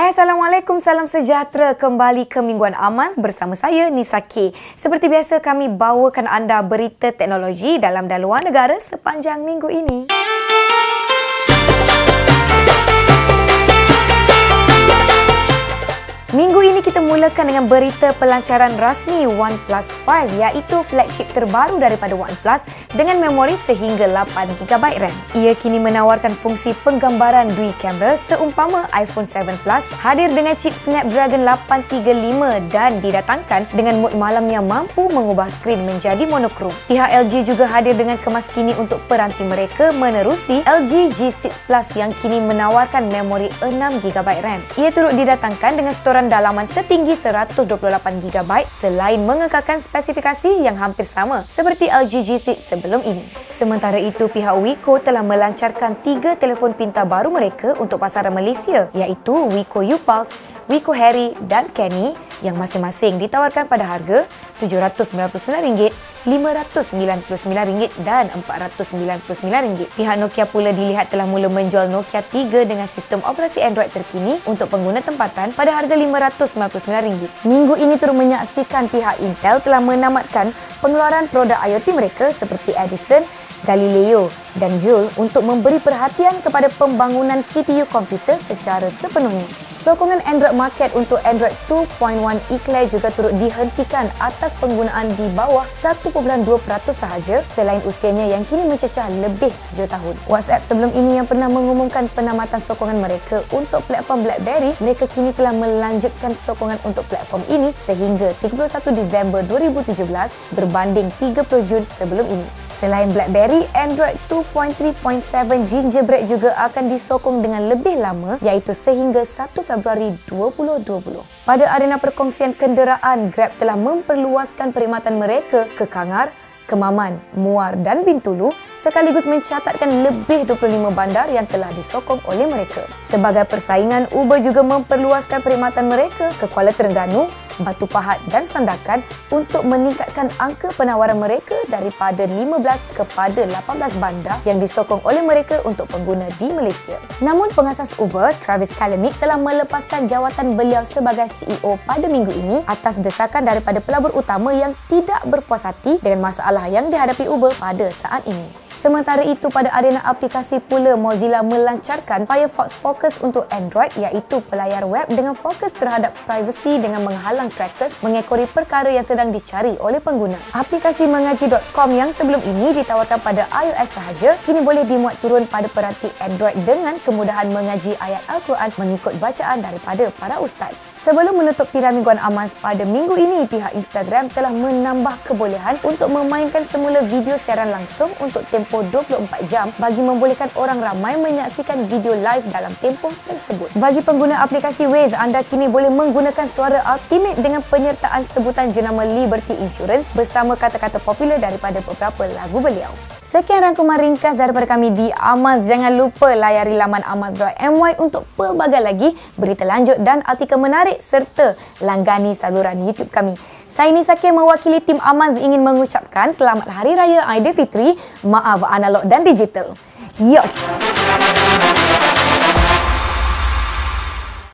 Hai Assalamualaikum, salam sejahtera kembali ke Mingguan Amaz bersama saya Nisa K. Seperti biasa kami bawakan anda berita teknologi dalam dan luar negara sepanjang minggu ini. Minggu ini kita mulakan dengan berita pelancaran rasmi OnePlus 5 iaitu flagship terbaru daripada OnePlus dengan memori sehingga 8GB RAM. Ia kini menawarkan fungsi penggambaran dual kamera seumpama iPhone 7 Plus hadir dengan chip Snapdragon 835 dan didatangkan dengan mod malam yang mampu mengubah skrin menjadi monokrom. Pihak LG juga hadir dengan kemas kini untuk peranti mereka menerusi LG G6 Plus yang kini menawarkan memori 6GB RAM. Ia turut didatangkan dengan storan ukuran dalaman setinggi 128GB selain mengekalkan spesifikasi yang hampir sama seperti LG G6 sebelum ini. Sementara itu, pihak Wiko telah melancarkan tiga telefon pintar baru mereka untuk pasaran Malaysia iaitu Wiko U-Pulse, Wiko Harry dan Kenny yang masing-masing ditawarkan pada harga RM799, RM599 dan RM499. Pihak Nokia pula dilihat telah mula menjual Nokia 3 dengan sistem operasi Android terkini untuk pengguna tempatan pada harga RM599. Minggu ini turut menyaksikan pihak Intel telah menamatkan pengeluaran produk IoT mereka seperti Edison, Galileo dan Joule untuk memberi perhatian kepada pembangunan CPU komputer secara sepenuhnya. Sokongan Android market untuk Android 2.1 Eclair juga turut dihentikan atas penggunaan di bawah 1.2% sahaja selain usianya yang kini mencecah lebih 7 tahun. WhatsApp sebelum ini yang pernah mengumumkan penamatan sokongan mereka untuk platform BlackBerry, mereka kini telah melanjutkan sokongan untuk platform ini sehingga 31 Disember 2017 berbanding 30 Jun sebelum ini. Selain BlackBerry, Android 2.3.7 Gingerbread juga akan disokong dengan lebih lama iaitu sehingga 1 Februari 2020. Pada arena perkongsian kenderaan, Grab telah memperluaskan perkhidmatan mereka ke Kangar, Kemaman, Muar dan Bintulu sekaligus mencatatkan lebih 25 bandar yang telah disokong oleh mereka. Sebagai persaingan, Uber juga memperluaskan perkhidmatan mereka ke Kuala Terengganu, Batu Pahat dan Sandakan untuk meningkatkan angka penawaran mereka daripada 15 kepada 18 bandar yang disokong oleh mereka untuk pengguna di Malaysia. Namun pengasas Uber, Travis Kalanick telah melepaskan jawatan beliau sebagai CEO pada minggu ini atas desakan daripada pelabur utama yang tidak berpuas hati dengan masalah yang dihadapi Uber pada saat ini. Sementara itu, pada arena aplikasi pula, Mozilla melancarkan Firefox Focus untuk Android iaitu pelayar web dengan fokus terhadap privasi dengan menghalang trackers mengekori perkara yang sedang dicari oleh pengguna. Aplikasi mengaji.com yang sebelum ini ditawarkan pada iOS sahaja, kini boleh dimuat turun pada peranti Android dengan kemudahan mengaji ayat Al-Quran mengikut bacaan daripada para ustaz. Sebelum menutup tirai mingguan Amaz pada minggu ini, pihak Instagram telah menambah kebolehan untuk memainkan semula video siaran langsung untuk tempoh tempoh 24 jam bagi membolehkan orang ramai menyaksikan video live dalam tempoh tersebut. Bagi pengguna aplikasi Waze, anda kini boleh menggunakan suara Ultimate dengan penyertaan sebutan jenama Liberty Insurance bersama kata-kata popular daripada beberapa lagu beliau. Sekian rangkuman ringkas daripada kami di Amaz. Jangan lupa layari laman amaz.my untuk pelbagai lagi berita lanjut dan artikel menarik serta langgani saluran YouTube kami. Saya Nisa Kim mewakili tim Amaz ingin mengucapkan selamat Hari Raya Aidilfitri. Maaf of analog dan digital. Yosh!